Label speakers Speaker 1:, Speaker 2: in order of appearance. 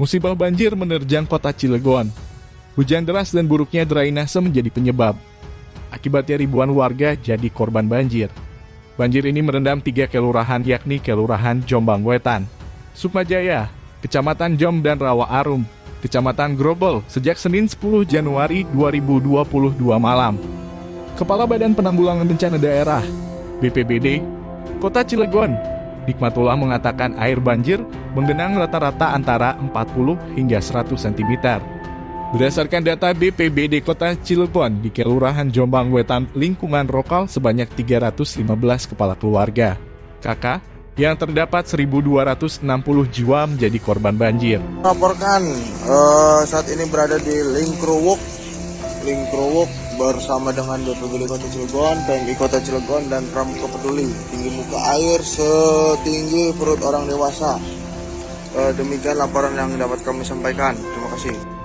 Speaker 1: Musibah banjir menerjang kota Cilegon. Hujan deras dan buruknya drainase menjadi penyebab. Akibatnya ribuan warga jadi korban banjir. Banjir ini merendam tiga kelurahan yakni Kelurahan Jombang Wetan, Sukmajaya, Kecamatan Jom dan Rawa Arum, Kecamatan Grobol sejak Senin 10 Januari 2022 malam. Kepala Badan Penanggulangan Bencana Daerah, BPBD, Kota Cilegon, Hikmatullah mengatakan air banjir menggenang rata-rata antara 40 hingga 100 cm. Berdasarkan data BPBD Kota Cilegon di Kelurahan Jombang Wetan lingkungan lokal sebanyak 315 kepala keluarga. Kakak, yang terdapat 1.260 jiwa menjadi korban banjir.
Speaker 2: Laporkan uh, saat ini berada di Lingkruwuk, Lingkruwuk bersama dengan BPBD Kota Cilegon, PMI Kota Cilegon, dan Pramuka Peduli. Tinggi muka air setinggi perut orang dewasa. Uh, demikian laporan yang dapat kami sampaikan. Terima kasih.